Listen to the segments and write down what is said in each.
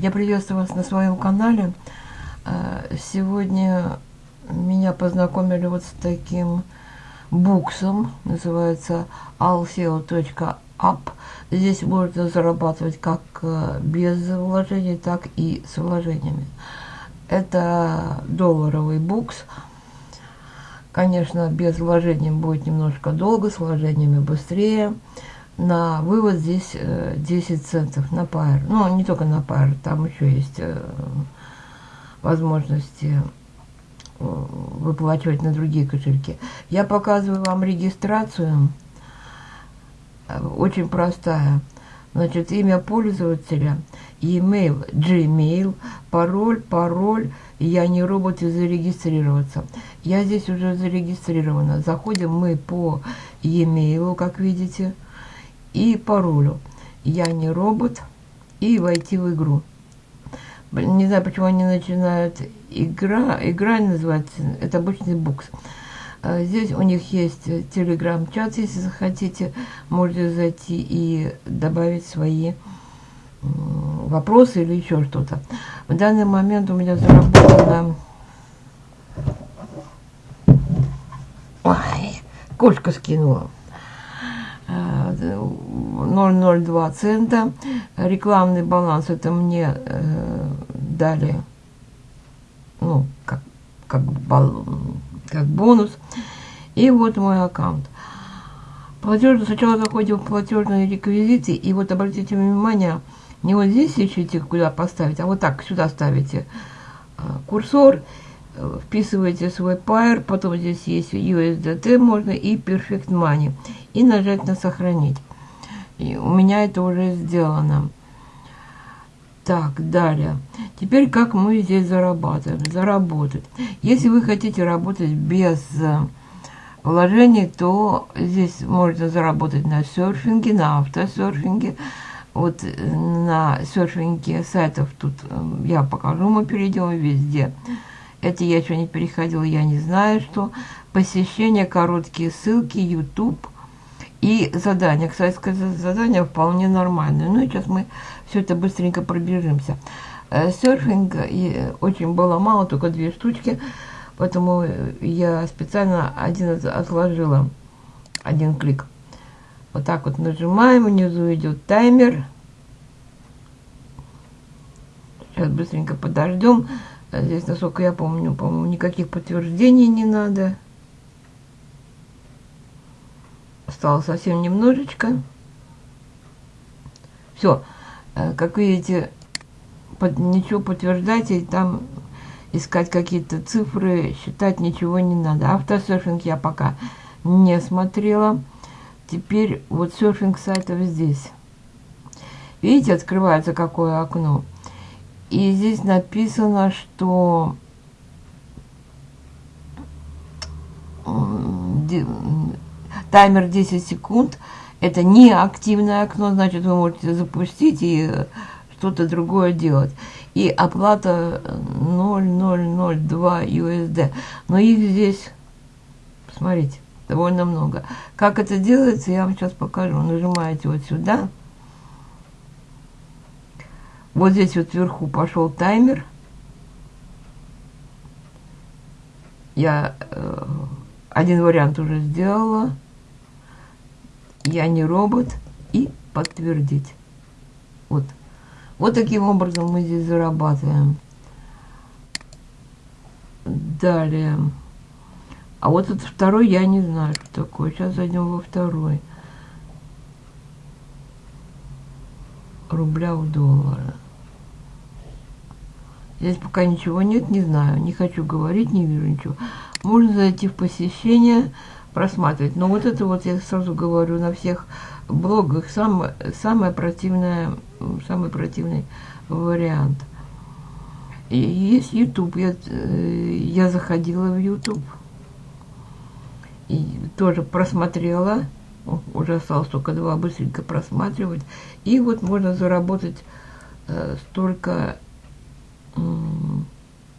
Я приветствую вас на своем канале. Э, сегодня меня познакомили вот с таким буксом, называется allseo.app. Здесь можно зарабатывать как э, без вложений, так и с вложениями. Это долларовый букс. Конечно, без вложений будет немножко долго, с вложениями быстрее на вывод здесь 10 э, центов на пар. Ну, не только на пар, там еще есть э, возможности э, выплачивать на другие кошельки. Я показываю вам регистрацию. Очень простая. Значит, имя пользователя, e-mail, Gmail, пароль, пароль. Я не робот и зарегистрироваться. Я здесь уже зарегистрирована. Заходим мы по e-mail, как видите и паролю. Я не робот. И войти в игру. Не знаю, почему они начинают игра. Игра называется, это обычный букс. А здесь у них есть телеграм-чат, если захотите, можете зайти и добавить свои вопросы или еще что-то. В данный момент у меня заработано... Ой, кошка скинула. 0,02 цента. Рекламный баланс это мне э, дали, ну, как, как, бал, как бонус. И вот мой аккаунт. Платеж, сначала заходим в платежные реквизиты, и вот обратите внимание, не вот здесь ищите, куда поставить, а вот так сюда ставите э, курсор, вписываете свой пайр, потом здесь есть USDT можно и Perfect Money. И нажать на сохранить. И у меня это уже сделано. Так, далее. Теперь как мы здесь зарабатываем? Заработать. Если вы хотите работать без э, вложений, то здесь можно заработать на серфинге, на автосерфинге. Вот э, на серфинге сайтов тут э, я покажу, мы перейдем везде. Это я еще не переходила, я не знаю, что. Посещение, короткие ссылки, YouTube и задания. Кстати сказать, задания вполне нормальные. Ну, сейчас мы все это быстренько пробежимся. Э, серфинг очень было мало, только две штучки. Поэтому я специально один отложила, один клик. Вот так вот нажимаем, внизу идет таймер. Сейчас быстренько подождем. А здесь, насколько я помню, по-моему, никаких подтверждений не надо. Осталось совсем немножечко. Все. Э, как видите, под, ничего подтверждать и там искать какие-то цифры, считать ничего не надо. Автосерфинг я пока не смотрела. Теперь вот серфинг сайтов здесь. Видите, открывается какое окно. И здесь написано, что таймер 10 секунд. Это не активное окно, значит, вы можете запустить и что-то другое делать. И оплата 0,002 USD. Но их здесь, смотрите, довольно много. Как это делается, я вам сейчас покажу. Нажимаете вот сюда. Вот здесь вот вверху пошел таймер. Я э, один вариант уже сделала. Я не робот. И подтвердить. Вот. Вот таким образом мы здесь зарабатываем. Далее. А вот этот второй я не знаю, что такое. Сейчас зайдем во второй. Рубля в доллары. Здесь пока ничего нет, не знаю, не хочу говорить, не вижу ничего. Можно зайти в посещение, просматривать. Но вот это вот, я сразу говорю, на всех блогах самое, самое противное, самый противный вариант. И есть YouTube. Я, э, я заходила в YouTube. И тоже просмотрела. Уже осталось только два, быстренько просматривать. И вот можно заработать э, столько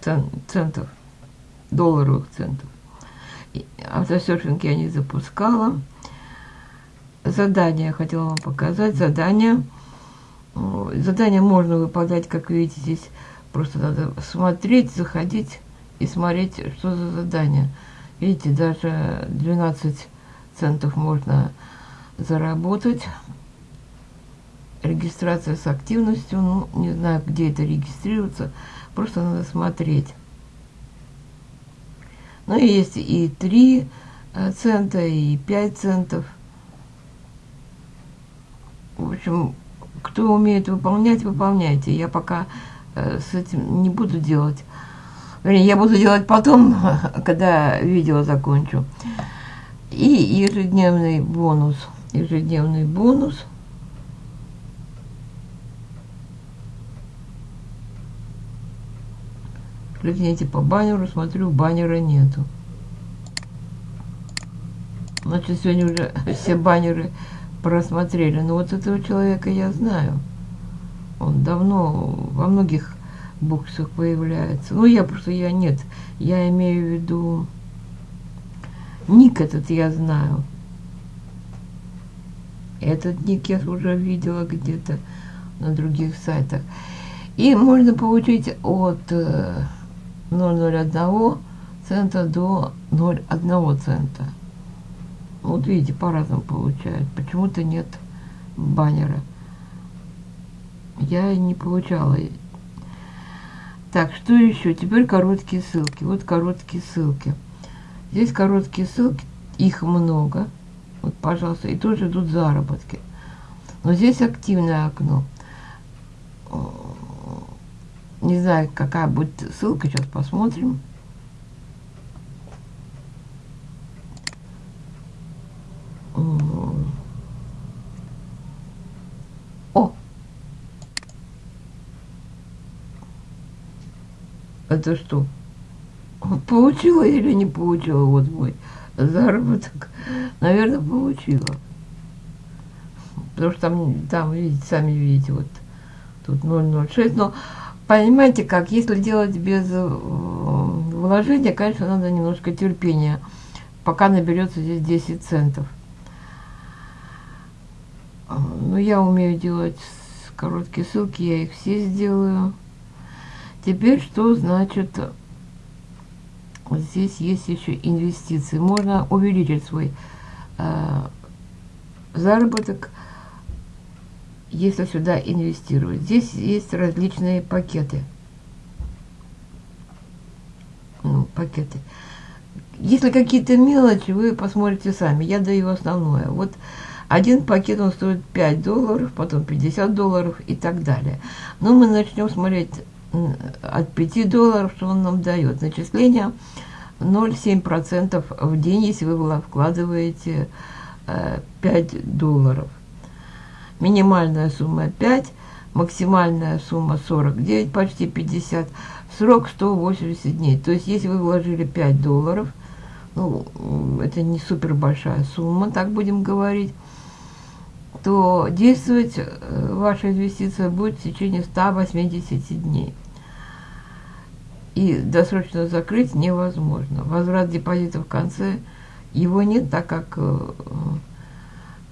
центов, долларовых центов. Автосерфинг я не запускала. Задание я хотела вам показать. Задание. Задание можно выполнять, как видите, здесь просто надо смотреть, заходить и смотреть, что за задание. Видите, даже 12 центов можно заработать. Регистрация с активностью, ну, не знаю, где это регистрироваться, просто надо смотреть. Ну, есть и 3 э, цента, и 5 центов. В общем, кто умеет выполнять, выполняйте. Я пока э, с этим не буду делать. Вернее, я буду делать потом, когда видео закончу. И ежедневный бонус. Ежедневный бонус. Кликните по баннеру, смотрю, баннера нету. Значит, сегодня уже все баннеры просмотрели. Но вот этого человека я знаю. Он давно во многих боксах появляется. Ну, я просто, я нет. Я имею в виду... Ник этот я знаю. Этот ник я уже видела где-то на других сайтах. И можно получить от 0,01 э, цента до 0,1 цента. Вот видите, по-разному получают. Почему-то нет баннера. Я не получала. Так, что еще? Теперь короткие ссылки. Вот короткие ссылки. Здесь короткие ссылки, их много. Вот, пожалуйста, и тоже идут заработки. Но здесь активное окно. Не знаю, какая будет ссылка, сейчас посмотрим. О! Это что? Получила или не получила? Вот мой заработок. Наверное, получила. Потому что там, там видите, сами видите, вот тут 0,06. Но понимаете как, если делать без э, вложения, конечно, надо немножко терпения, пока наберется здесь 10 центов. А, ну, я умею делать короткие ссылки, я их все сделаю. Теперь что значит здесь есть еще инвестиции. Можно увеличить свой э, заработок, если сюда инвестировать. Здесь есть различные пакеты. Ну, пакеты. Если какие-то мелочи, вы посмотрите сами. Я даю основное. Вот один пакет, он стоит 5 долларов, потом 50 долларов и так далее. Но мы начнем смотреть от 5 долларов, что он нам дает. Начисление 0,7% в день, если вы вкладываете 5 э, долларов. Минимальная сумма 5, максимальная сумма 49, почти 50, срок 180 дней. То есть, если вы вложили 5 долларов, ну, это не супер большая сумма, так будем говорить, то действовать э, ваша инвестиция будет в течение 180 дней и досрочно закрыть невозможно. Возврат депозита в конце его нет, так как э,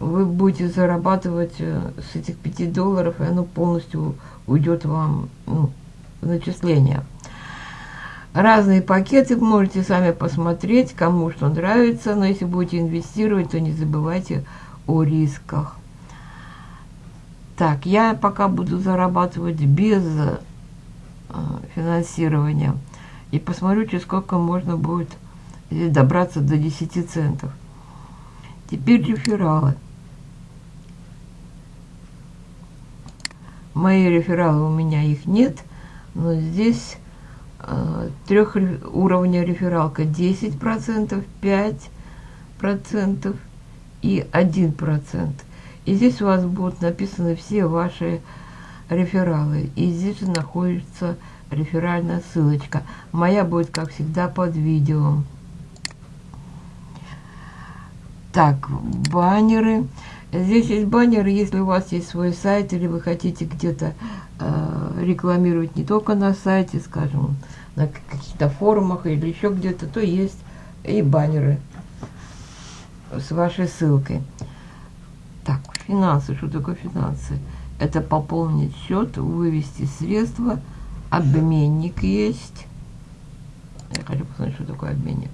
вы будете зарабатывать э, с этих 5 долларов, и оно полностью уйдет вам ну, в начисление. Разные пакеты можете сами посмотреть, кому что нравится, но если будете инвестировать, то не забывайте о рисках. Так, я пока буду зарабатывать без а, финансирования. И посмотрю, через сколько можно будет добраться до 10 центов. Теперь рефералы. Мои рефералы, у меня их нет, но здесь э, трех уровня рефералка 10%, 5% и 1%. И здесь у вас будут написаны все ваши рефералы. И здесь же находится реферальная ссылочка. Моя будет, как всегда, под видео. Так, баннеры. Здесь есть баннеры, если у вас есть свой сайт, или вы хотите где-то э, рекламировать не только на сайте, скажем, на каких-то форумах или еще где-то, то есть и баннеры с вашей ссылкой. Так, финансы. Что такое финансы? это пополнить счет, вывести средства, обменник есть. Я хочу посмотреть, что такое обменник.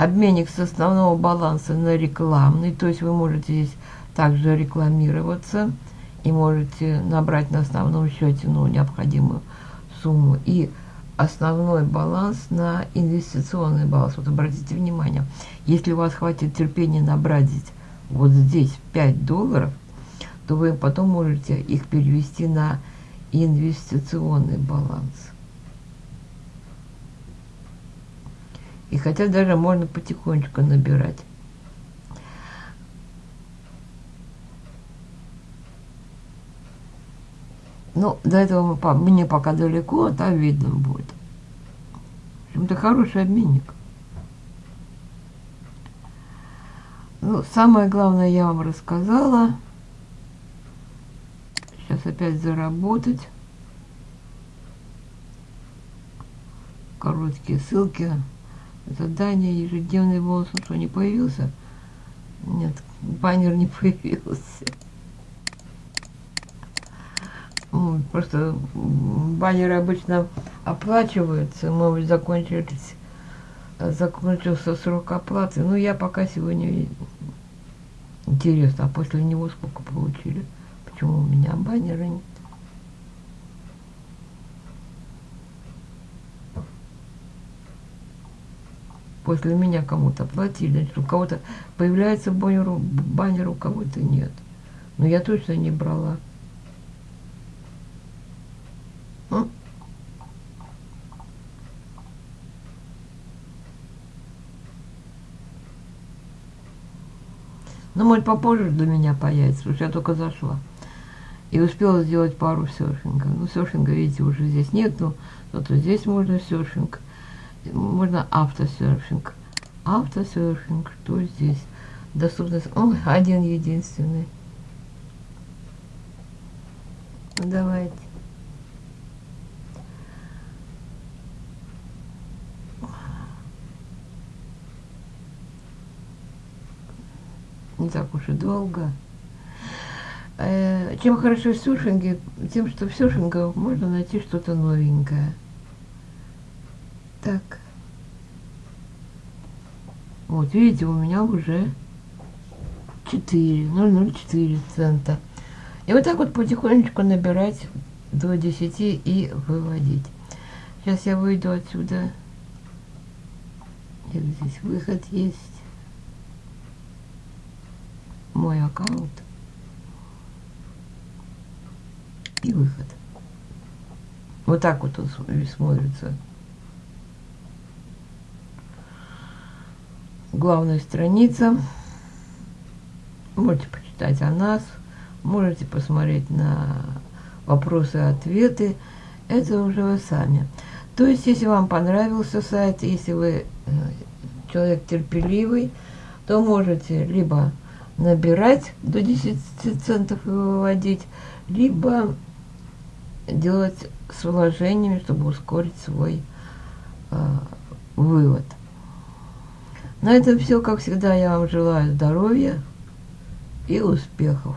Обменник с основного баланса на рекламный, то есть вы можете здесь также рекламироваться и можете набрать на основном счете ну, необходимую сумму. И основной баланс на инвестиционный баланс. Вот обратите внимание, если у вас хватит терпения набрать вот здесь 5 долларов, то вы потом можете их перевести на инвестиционный баланс. И хотя даже можно потихонечку набирать. Ну, до этого мне пока далеко, а там видно будет. В общем-то, хороший обменник. Ну, самое главное я вам рассказала. Сейчас опять заработать. Короткие ссылки. Задание, ежедневный бонус. Ну что, не появился? Нет, баннер не появился. Просто баннеры обычно оплачиваются, может закончились, закончился срок оплаты. Ну, я пока сегодня интересно, а после него сколько получили? Почему у меня баннера нет? После меня кому-то платили, у кого-то появляется баннер, баннер у кого-то нет. Но я точно не брала. Ну, может, попозже для меня появится, потому что я только зашла. И успела сделать пару серфингов. Ну, серфинга, видите, уже здесь нет, но зато здесь можно серфинг. Можно автосерфинг. Автосерфинг, что здесь? Доступность. Ой, один единственный. Давайте. не так уж и долго. Э, чем хорошо в серфинге? Тем, что в серфинге можно найти что-то новенькое. Так. Вот, видите, у меня уже 4, 0,04 цента. И вот так вот потихонечку набирать до 10 и выводить. Сейчас я выйду отсюда. Нет, здесь выход есть мой аккаунт и выход. Вот так вот он смотрится. Главная страница. Можете почитать о нас, можете посмотреть на вопросы и ответы. Это уже вы сами. То есть, если вам понравился сайт, если вы э, человек терпеливый, то можете либо набирать до 10 центов и выводить, либо делать с вложениями, чтобы ускорить свой э, вывод. На этом все, как всегда, я вам желаю здоровья и успехов.